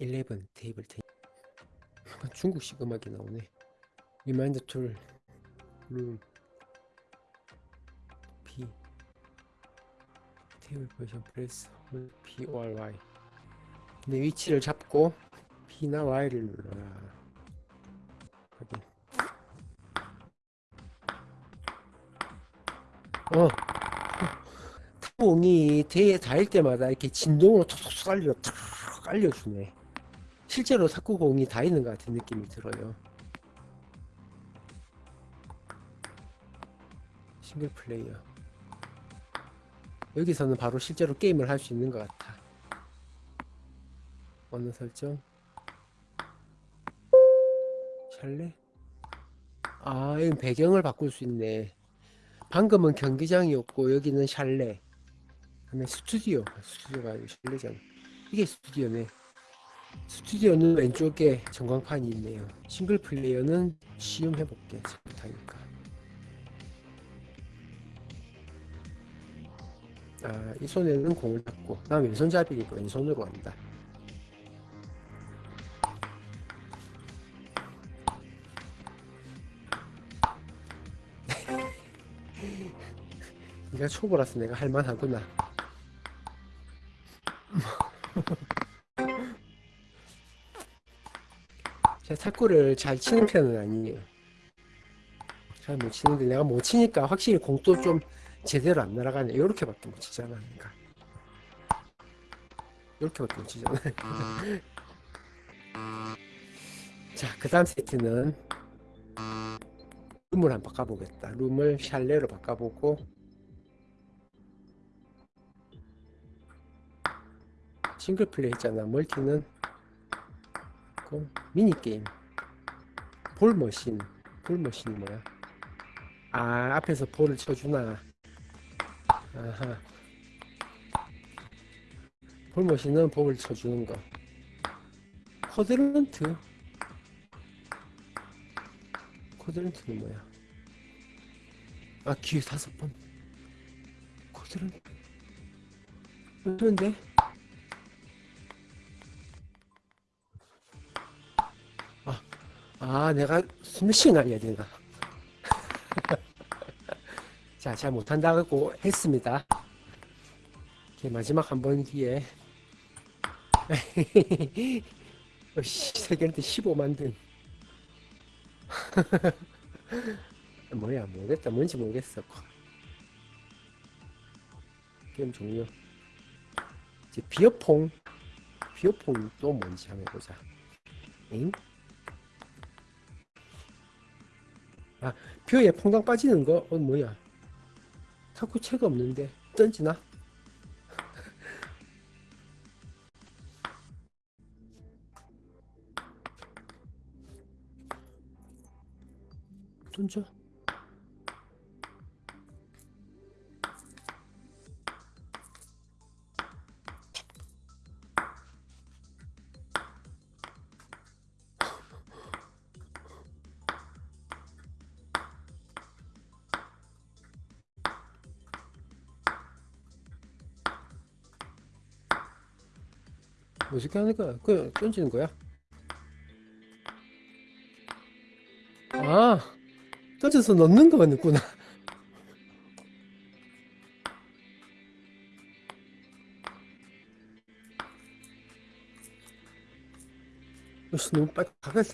11 테이블 텐 약간 중국식 음악이 나오네 리마인드 툴 룸, P 테이블 포지션 프레스 홀 P O R Y 내 위치를 잡고 P나 Y를 눌러라 확인 어 타공이 대에 닿을 때마다 이렇게 진동으로 톡톡 알려 탁 알려주네 실제로 탁구공이 다 있는 것 같은 느낌이 들어요. 싱글 플레이어. 여기서는 바로 실제로 게임을 할 수 있는 것 같아. 어느 설정? 샬레? 아 여기 배경을 바꿀 수 있네. 방금은 경기장이었고 여기는 샬레. 그다음에 스튜디오. 스튜디오가 아니고 샬레잖아 이게 스튜디오네 스튜디오는 왼쪽에 전광판이 있네요. 싱글 플레이어는 시음 해볼게 잘못하니까. 아, 이 손에는 공을 잡고 난 왼손잡이니까 왼손으로 한다. 네가 초보라서 내가 할만하구나 제가 탁구를 잘 치는 편은 아니에요. 잘 못 치는데 내가 못 치니까 확실히 공도 좀 제대로 안 날아가네. 이렇게밖에 못 치잖아 그러니까. 이렇게밖에 못 치잖아. 자 그 다음 세트는 room을 한번 바꿔보겠다. room을 chalet로 바꿔보고 single play 했잖아. 멀티는 그 미니게임. 볼머신. 볼머신이 뭐야? 아 앞에서 볼을 쳐주나. 아하. 볼머신은 볼을 쳐주는 거. 쿼드런트. 쿼드런트는 뭐야? 아 기회 다섯 번. 쿼드런트. 그런데 아 내가 스매싱 알려야 되나? 자잘 못한다고 했습니다. 마지막 한 번 기회 어씨 세계한테 15만 등. 뭐야 모르겠다. 뭔지 모르겠어. 게임 종료. 이제 beer pong. beer pong 또 뭔지 한번 해보자. 엥? 아, beer에 퐁당 빠지는 거? 어, 뭐야? 탁구채가 없는데 던지나? 던져? 어떻게 거야? 그냥 던지는 거야? 아, 던져서 넣는 거였구나. 어씨, 너무 빨리 가까이.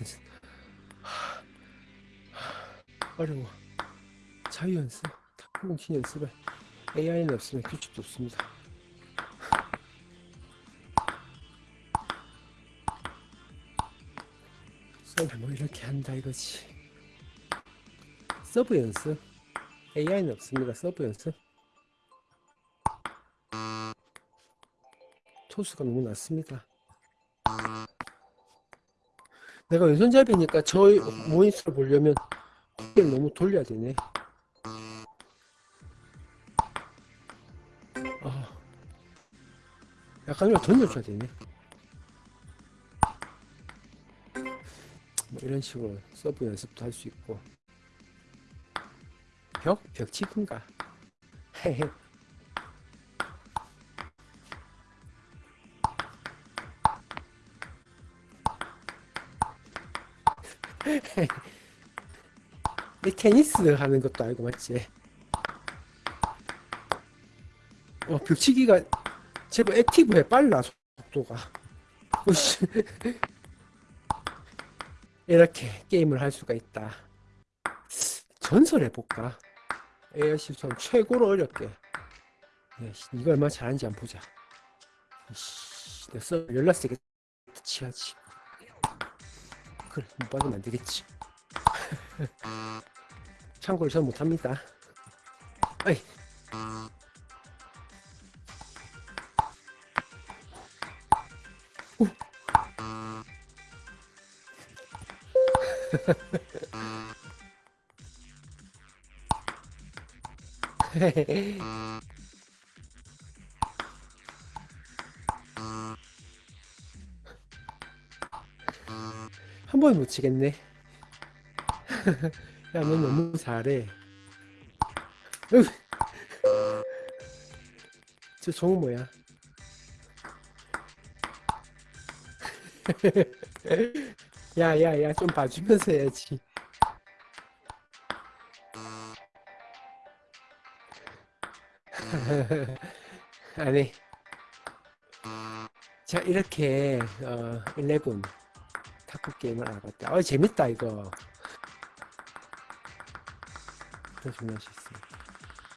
어려워. 자유 연습, 탁구공신 연습에 AI는 없으면 규칙도 없습니다. 서브 뭐 이렇게 한다 이거지. 서브 연습? AI는 없습니다 서브 연습? 토스가 너무 낮습니다. 내가 왼손잡이니까 저 모니터를 보려면 고개를 너무 돌려야 되네. 아, 약간 이거 던져줘야 되네 뭐 이런 식으로 서브 연습도 할 수 있고 벽? 벽치든가 헤헤 이 테니스 하는 것도 알고 맞지? 어, 벽치기가 제법 액티브해 빨라 속도가. 이렇게 게임을 할 수가 있다. 전설해 볼까? 에어시선 최고로 어렵게. 야, 씨, 이거 얼마나 잘하는지 한번 보자. 써 연락 세게 치야지. 그래, 못 받으면 안 되겠지. 참고로 저는 못합니다. 아이. 한 번에 못 치겠네. 야, 너 너무 잘해. 으. 저 종은 뭐야? 야, 야, 야, 좀 봐주면서 해야지. 아니. 자, 이렇게, 어, 11 탁구 게임을 알아봤다. 어, 재밌다, 이거. 더 중요할 수 있습니다.